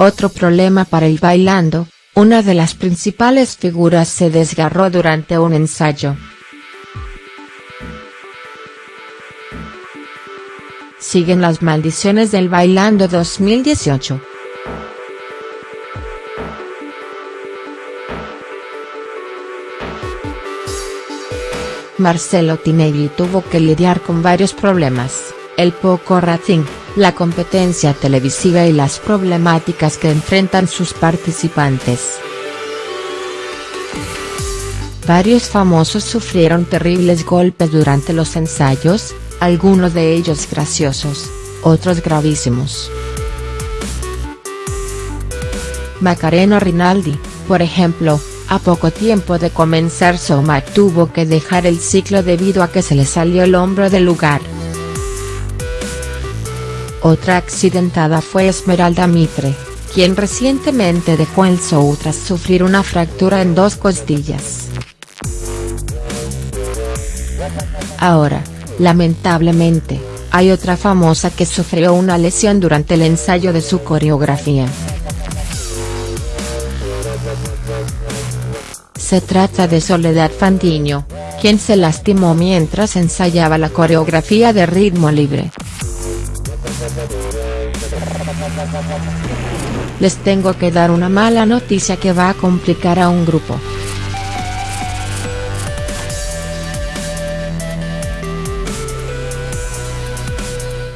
Otro problema para el bailando, una de las principales figuras se desgarró durante un ensayo. Siguen las maldiciones del Bailando 2018. Marcelo Tinelli tuvo que lidiar con varios problemas, el poco rating, la competencia televisiva y las problemáticas que enfrentan sus participantes. Varios famosos sufrieron terribles golpes durante los ensayos, algunos de ellos graciosos, otros gravísimos. Macarena Rinaldi, por ejemplo, a poco tiempo de comenzar Soma tuvo que dejar el ciclo debido a que se le salió el hombro del lugar. Otra accidentada fue Esmeralda Mitre, quien recientemente dejó el show tras sufrir una fractura en dos costillas. Ahora, lamentablemente, hay otra famosa que sufrió una lesión durante el ensayo de su coreografía. Se trata de Soledad Fandiño, quien se lastimó mientras ensayaba la coreografía de ritmo libre. Les tengo que dar una mala noticia que va a complicar a un grupo.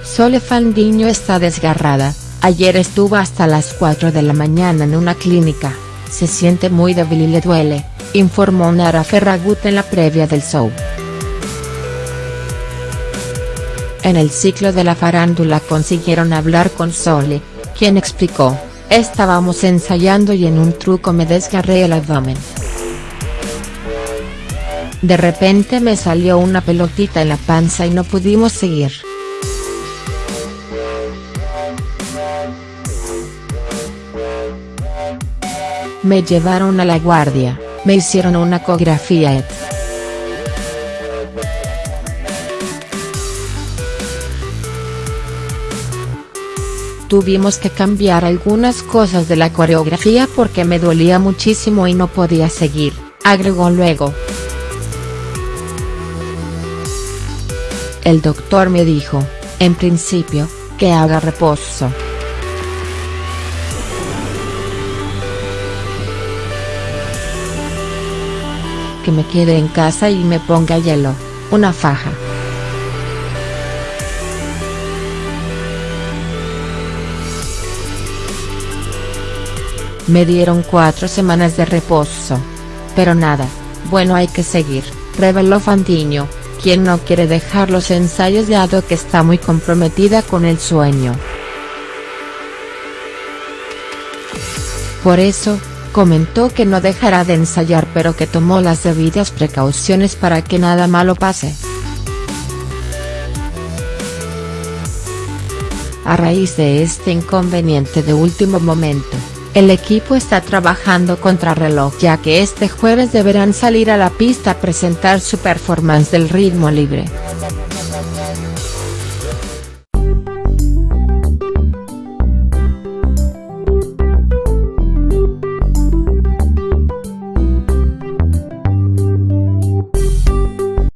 Sole Fandiño está desgarrada, ayer estuvo hasta las 4 de la mañana en una clínica, se siente muy débil y le duele informó Nara Ferragut en la previa del show. En el ciclo de la farándula consiguieron hablar con Sole, quien explicó, estábamos ensayando y en un truco me desgarré el abdomen. De repente me salió una pelotita en la panza y no pudimos seguir. Me llevaron a la guardia. Me hicieron una ecografía Tuvimos que cambiar algunas cosas de la coreografía porque me dolía muchísimo y no podía seguir, agregó luego. El doctor me dijo, en principio, que haga reposo. que me quede en casa y me ponga hielo, una faja. Me dieron cuatro semanas de reposo. Pero nada, bueno hay que seguir, reveló Fandiño, quien no quiere dejar los ensayos dado que está muy comprometida con el sueño. Por eso, comentó que no dejará de ensayar pero que tomó las debidas precauciones para que nada malo pase. A raíz de este inconveniente de último momento, el equipo está trabajando contrarreloj ya que este jueves deberán salir a la pista a presentar su performance del ritmo libre.